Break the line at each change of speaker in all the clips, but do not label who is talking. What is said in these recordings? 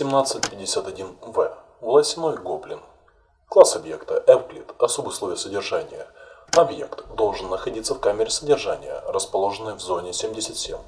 1751В. Волосяной гоблин. Класс объекта Эвклид. Особые условия содержания. Объект должен находиться в камере содержания, расположенной в зоне 77.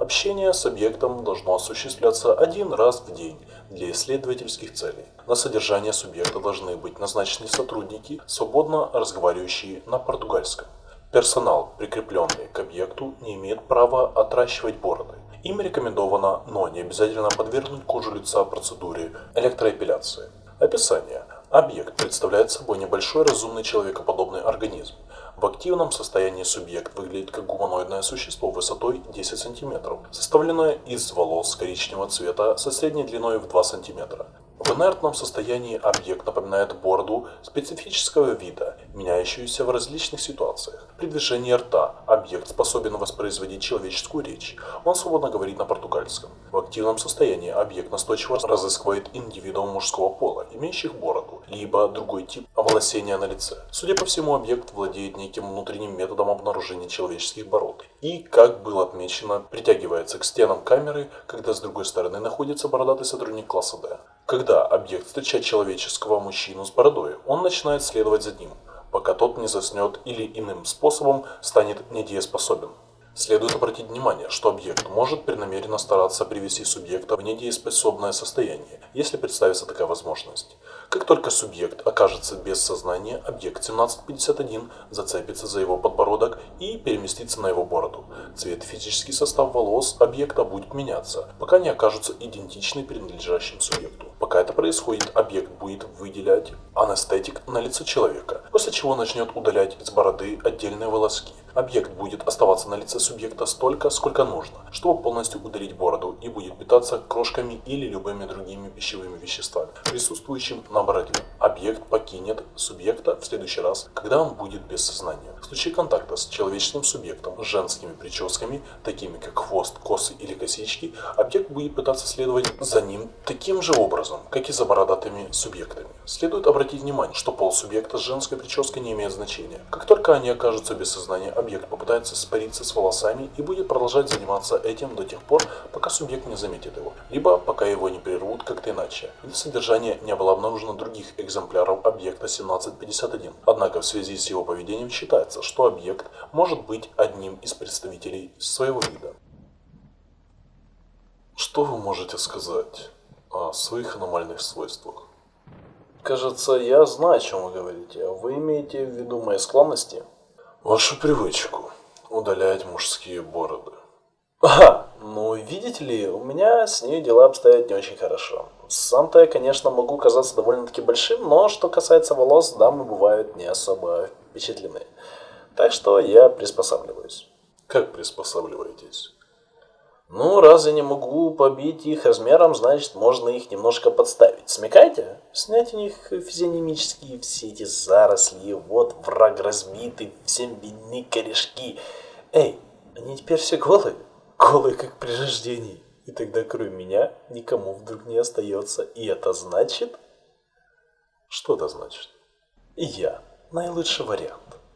Общение с объектом должно осуществляться один раз в день для исследовательских целей. На содержание субъекта должны быть назначены сотрудники, свободно разговаривающие на португальском. Персонал, прикрепленный к объекту, не имеет права отращивать бороды. Им рекомендовано, но не обязательно подвергнуть кожу лица процедуре электроэпиляции. Описание. Объект представляет собой небольшой разумный человекоподобный организм. В активном состоянии субъект выглядит как гуманоидное существо высотой 10 см, составленное из волос коричневого цвета со средней длиной в 2 см. В инертном состоянии объект напоминает бороду специфического вида, меняющуюся в различных ситуациях. При движении рта объект способен воспроизводить человеческую речь. Он свободно говорит на португальском. В активном состоянии объект настойчиво разыскивает индивидуум мужского пола, имеющих бороду, либо другой тип оволосения на лице. Судя по всему, объект владеет неким внутренним методом обнаружения человеческих бород. И, как было отмечено, притягивается к стенам камеры, когда с другой стороны находится бородатый сотрудник класса D. Когда объект встречает человеческого мужчину с бородой, он начинает следовать за ним, пока тот не заснет или иным способом станет недееспособен. Следует обратить внимание, что объект может преднамеренно стараться привести субъекта в недееспособное состояние, если представится такая возможность. Как только субъект окажется без сознания, объект 1751 зацепится за его подбородок и переместится на его бороду. Цвет физический состав волос объекта будет меняться, пока не окажутся идентичны принадлежащим субъекту. Пока это происходит, объект будет выделять анестетик на лице человека, после чего начнет удалять из бороды отдельные волоски. Объект будет оставаться на лице субъекта столько, сколько нужно, чтобы полностью удалить бороду и будет питаться крошками или любыми другими пищевыми веществами, присутствующими на бороде. Объект покинет субъекта в следующий раз, когда он будет без сознания. В случае контакта с человеческим субъектом с женскими прическами, такими как хвост, косы или косички, объект будет пытаться следовать за ним таким же образом, как и за бородатыми субъектами. Следует обратить внимание, что пол субъекта с женской прической не имеет значения. Как только они окажутся без сознания, объект попытается спариться с волосами и будет продолжать заниматься этим до тех пор, пока субъект не заметит его, либо пока его не прервут как-то иначе. Для содержания не было обнаружено других экземпляров объекта 1751. Однако в связи с его поведением считается, что объект может быть одним из представителей своего вида. Что вы можете сказать о своих аномальных свойствах?
Кажется, я знаю, о чем вы говорите. Вы имеете в виду мои склонности?
Вашу привычку удалять мужские бороды.
Ага, ну видите ли, у меня с ней дела обстоят не очень хорошо. Сам-то я, конечно, могу казаться довольно-таки большим, но что касается волос, дамы бывают не особо впечатлены. Так что я приспосабливаюсь.
Как приспосабливаетесь?
Ну, раз я не могу побить их размером, значит, можно их немножко подставить. Смекайте? Снять у них физиономические все эти заросли, вот враг разбитый, всем видны корешки. Эй, они теперь все голые, голые как при рождении. И тогда кроме меня никому вдруг не остается. И это значит...
Что это значит?
Я наилучший вариант.